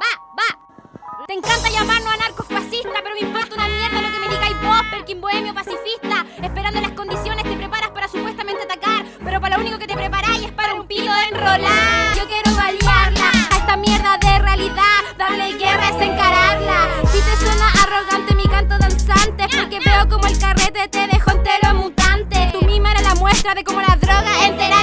Va, va. Te encanta llamarnos anarcofascista, pero me importa una mierda lo que me digáis vos, Perkin bohemio pacifista. Esperando las condiciones te preparas para supuestamente atacar, pero para lo único que te preparáis es para un pito de enrolar. Yo quiero balearla a esta mierda de realidad, darle guerra es encararla. Si te suena arrogante mi canto danzante, porque veo como el carrete te dejó entero mutante. Tu mima era la muestra de cómo la droga entera.